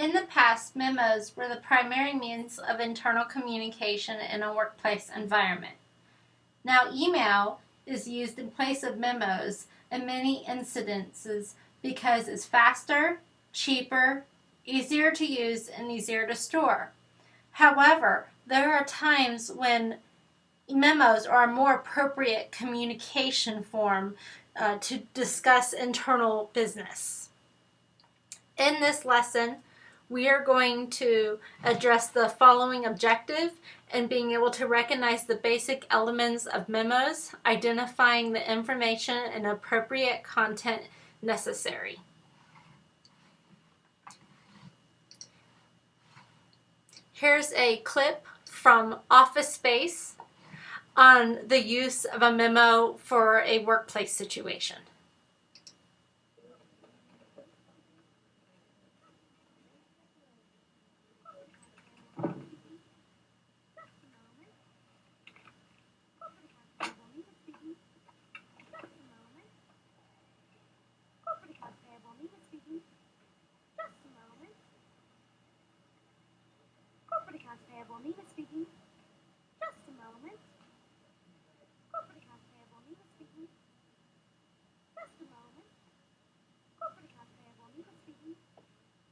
In the past, memos were the primary means of internal communication in a workplace environment. Now, email is used in place of memos in many incidences because it's faster, cheaper, easier to use, and easier to store. However, there are times when memos are a more appropriate communication form uh, to discuss internal business. In this lesson, we are going to address the following objective and being able to recognize the basic elements of memos, identifying the information and appropriate content necessary. Here's a clip from Office Space on the use of a memo for a workplace situation.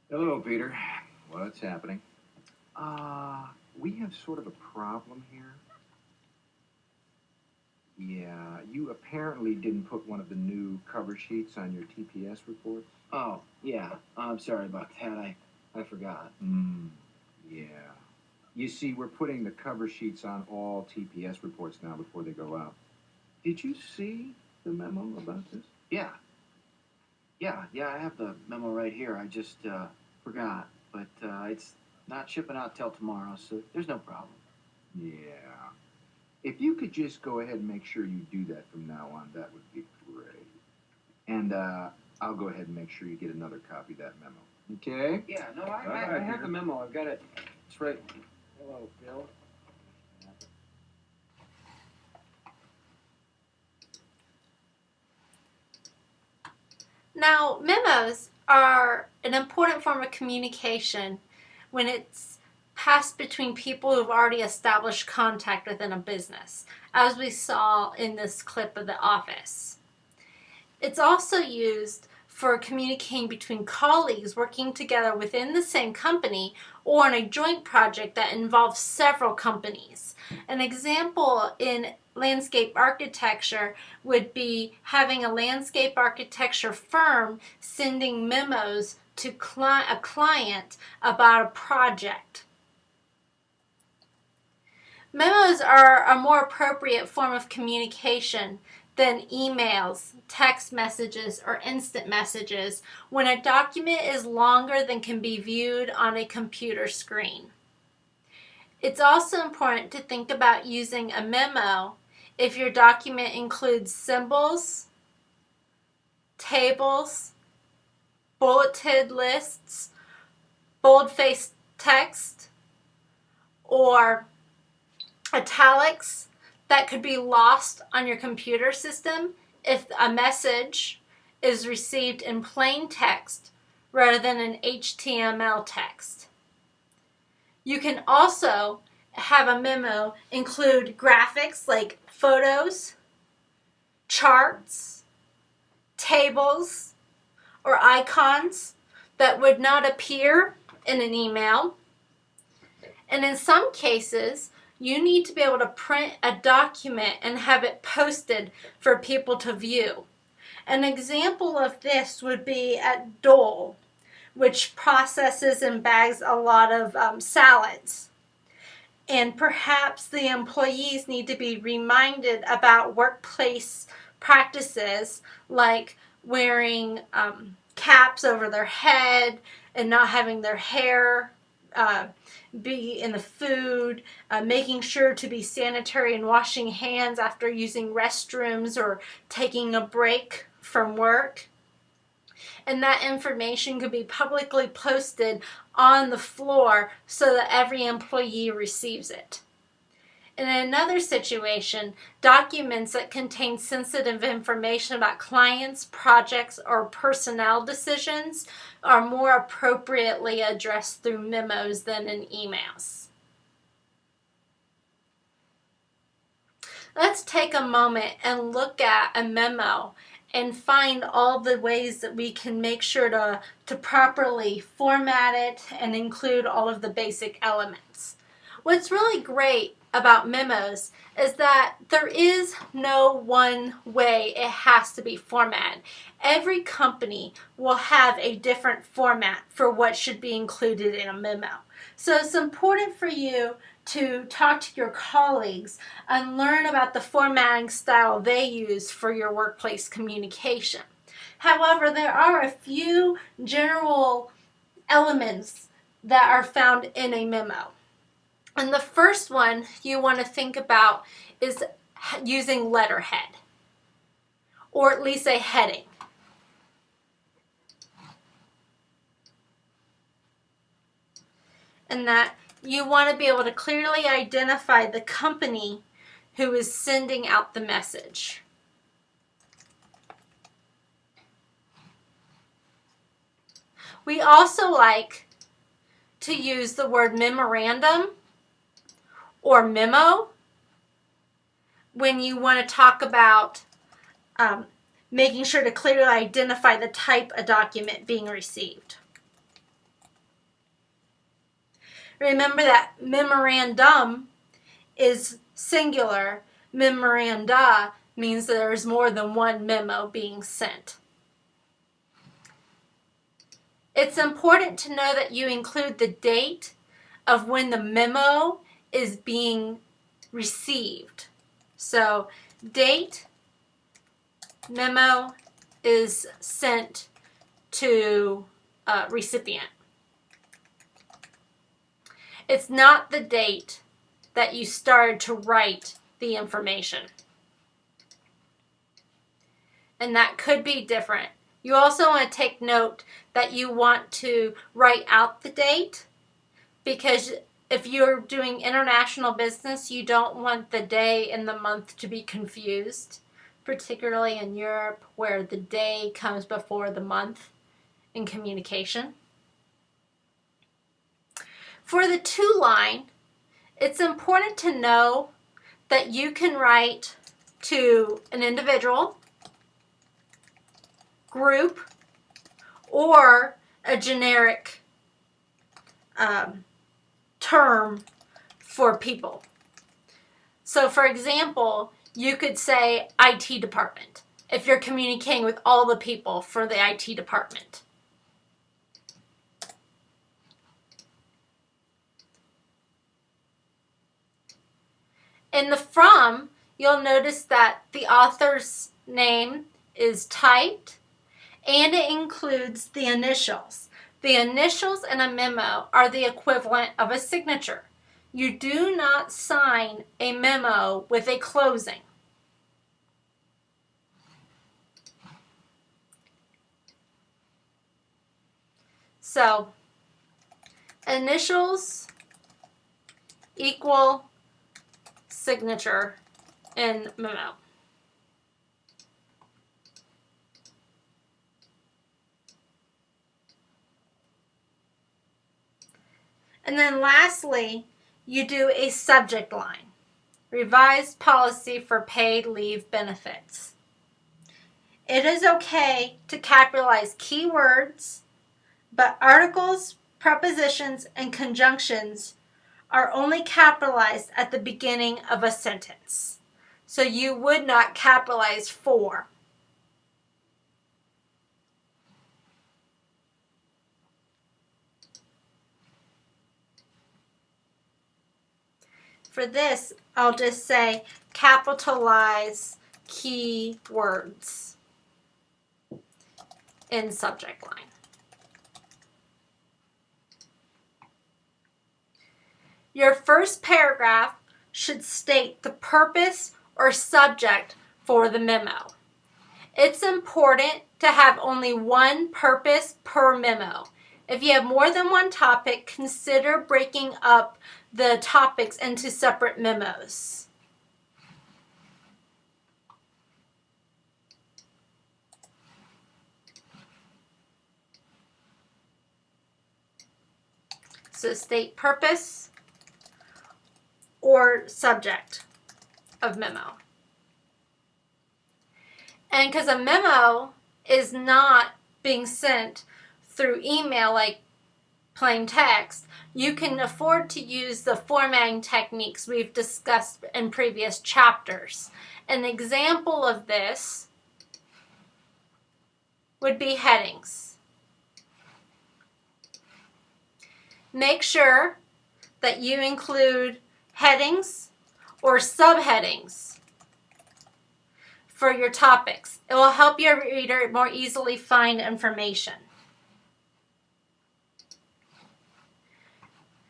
Hello, Peter. What's happening? Uh, we have sort of a problem here. Yeah, you apparently didn't put one of the new cover sheets on your TPS reports. Oh, yeah. I'm sorry about that. I, I forgot. Hmm. Yeah. You see, we're putting the cover sheets on all TPS reports now before they go out. Did you see the memo about this? Yeah. Yeah, yeah, I have the memo right here. I just uh, forgot. But uh, it's not shipping out till tomorrow, so there's no problem. Yeah. If you could just go ahead and make sure you do that from now on, that would be great. And uh, I'll go ahead and make sure you get another copy of that memo. Okay? Yeah, no, I, I, right, I have Peter. the memo. I've got it. It's right. Hello, Bill. Now, memos are an important form of communication when it's passed between people who've already established contact within a business, as we saw in this clip of the office. It's also used for communicating between colleagues working together within the same company or in a joint project that involves several companies. An example in landscape architecture would be having a landscape architecture firm sending memos to cli a client about a project. Memos are a more appropriate form of communication than emails, text messages, or instant messages when a document is longer than can be viewed on a computer screen. It's also important to think about using a memo if your document includes symbols, tables, bulleted lists, bold-faced text, or italics that could be lost on your computer system if a message is received in plain text rather than an HTML text. You can also have a memo include graphics like photos, charts, tables, or icons that would not appear in an email. And in some cases, you need to be able to print a document and have it posted for people to view. An example of this would be at Dole, which processes and bags a lot of um, salads. And perhaps the employees need to be reminded about workplace practices like wearing um, caps over their head and not having their hair uh, be in the food, uh, making sure to be sanitary and washing hands after using restrooms or taking a break from work. And that information could be publicly posted on the floor so that every employee receives it. In another situation, documents that contain sensitive information about clients, projects, or personnel decisions are more appropriately addressed through memos than in emails. Let's take a moment and look at a memo and find all the ways that we can make sure to, to properly format it and include all of the basic elements. What's really great about memos is that there is no one way it has to be formatted. Every company will have a different format for what should be included in a memo. So it's important for you to talk to your colleagues and learn about the formatting style they use for your workplace communication. However, there are a few general elements that are found in a memo. And the first one you want to think about is using letterhead or at least a heading. And that you want to be able to clearly identify the company who is sending out the message. We also like to use the word memorandum or memo when you want to talk about um, making sure to clearly identify the type of document being received. Remember that memorandum is singular. Memoranda means there's more than one memo being sent. It's important to know that you include the date of when the memo is being received. So date memo is sent to uh, recipient. It's not the date that you started to write the information. And that could be different. You also want to take note that you want to write out the date because if you're doing international business, you don't want the day and the month to be confused, particularly in Europe where the day comes before the month in communication. For the to line, it's important to know that you can write to an individual, group, or a generic um, term for people. So for example, you could say IT department if you're communicating with all the people for the IT department. In the from, you'll notice that the author's name is typed and it includes the initials. The initials in a memo are the equivalent of a signature. You do not sign a memo with a closing. So, initials equal signature in memo. And then lastly, you do a subject line. Revised policy for paid leave benefits. It is okay to capitalize keywords, but articles, prepositions, and conjunctions are only capitalized at the beginning of a sentence. So you would not capitalize for. For this, I'll just say capitalize key words in subject line. Your first paragraph should state the purpose or subject for the memo. It's important to have only one purpose per memo. If you have more than one topic, consider breaking up the topics into separate memos. So state purpose or subject of memo. And because a memo is not being sent through email like plain text, you can afford to use the formatting techniques we've discussed in previous chapters. An example of this would be headings. Make sure that you include headings or subheadings for your topics. It will help your reader more easily find information.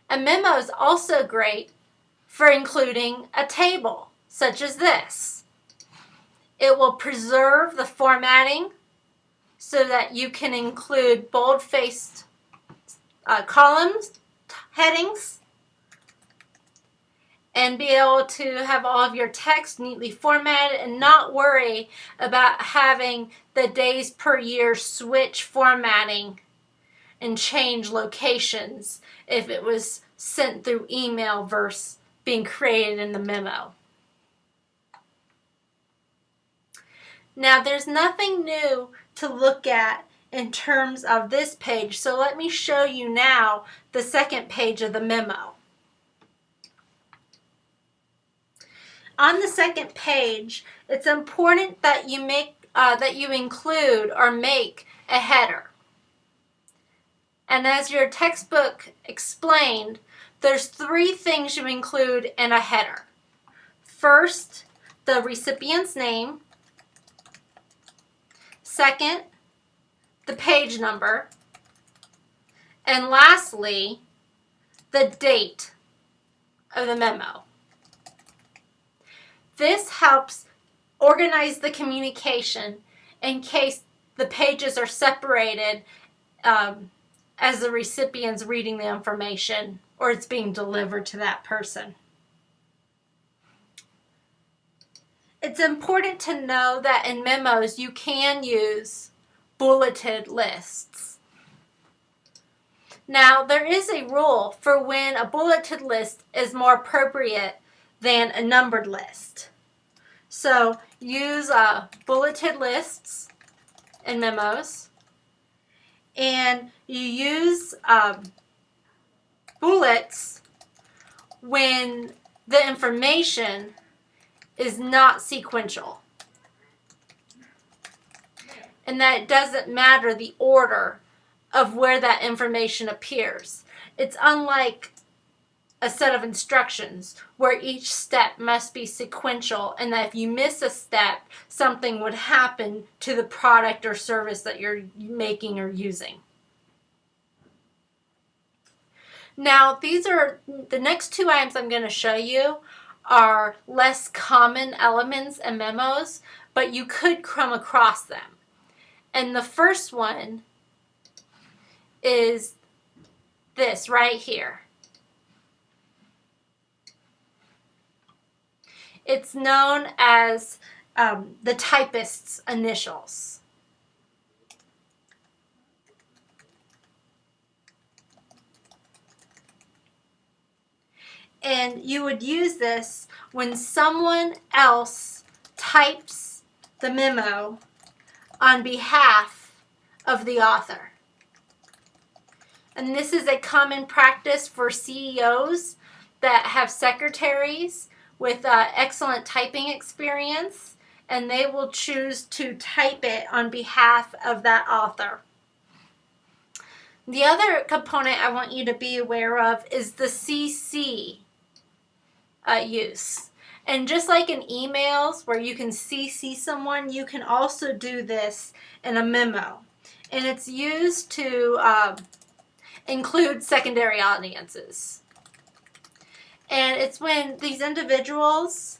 A memo is also great for including a table, such as this. It will preserve the formatting so that you can include bold-faced uh, columns, headings, and be able to have all of your text neatly formatted and not worry about having the days per year switch formatting and change locations if it was sent through email versus being created in the memo. Now there's nothing new to look at in terms of this page, so let me show you now the second page of the memo. On the second page, it's important that you make uh, that you include or make a header. And as your textbook explained, there's three things you include in a header. First, the recipient's name. Second, the page number. And lastly, the date of the memo. This helps organize the communication in case the pages are separated um, as the recipient's reading the information or it's being delivered to that person. It's important to know that in memos you can use bulleted lists. Now there is a rule for when a bulleted list is more appropriate than a numbered list. So use uh, bulleted lists in memos and you use um, bullets when the information is not sequential. And that it doesn't matter the order of where that information appears. It's unlike a set of instructions where each step must be sequential and that if you miss a step, something would happen to the product or service that you're making or using. Now, these are the next two items I'm going to show you are less common elements and memos, but you could come across them. And the first one is this right here. It's known as um, the typist's initials. And you would use this when someone else types the memo on behalf of the author. And this is a common practice for CEOs that have secretaries with uh, excellent typing experience and they will choose to type it on behalf of that author. The other component I want you to be aware of is the CC uh, use. And just like in emails where you can CC someone, you can also do this in a memo. And it's used to uh, include secondary audiences. And it's when these individuals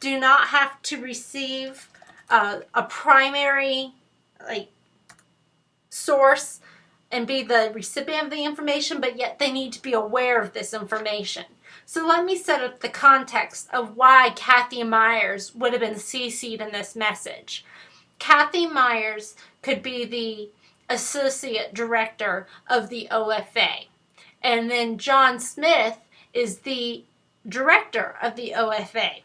do not have to receive uh, a primary like source and be the recipient of the information, but yet they need to be aware of this information. So let me set up the context of why Kathy Myers would have been CC'd in this message. Kathy Myers could be the associate director of the OFA. And then John Smith is the director of the OFA.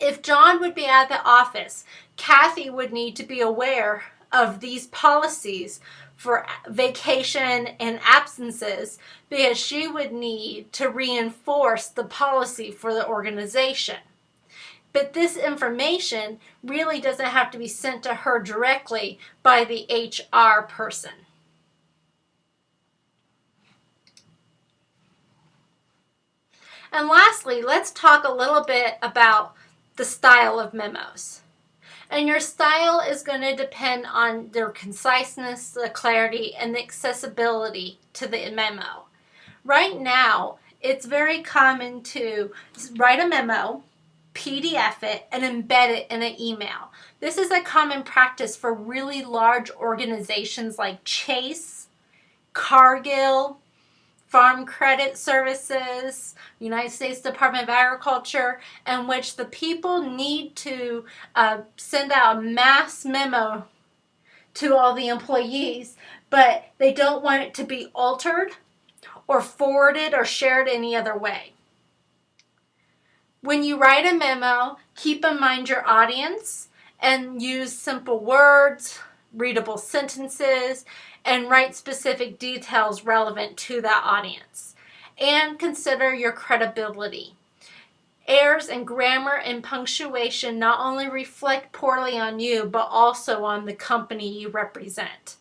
If John would be at the office, Kathy would need to be aware of these policies for vacation and absences because she would need to reinforce the policy for the organization. But this information really doesn't have to be sent to her directly by the HR person. And lastly, let's talk a little bit about the style of memos. And your style is going to depend on their conciseness, the clarity, and the accessibility to the memo. Right now, it's very common to write a memo, PDF it, and embed it in an email. This is a common practice for really large organizations like Chase, Cargill, Farm Credit Services, United States Department of Agriculture, in which the people need to uh, send out a mass memo to all the employees, but they don't want it to be altered or forwarded or shared any other way. When you write a memo, keep in mind your audience and use simple words, readable sentences, and write specific details relevant to that audience. And consider your credibility. Errors in grammar and punctuation not only reflect poorly on you, but also on the company you represent.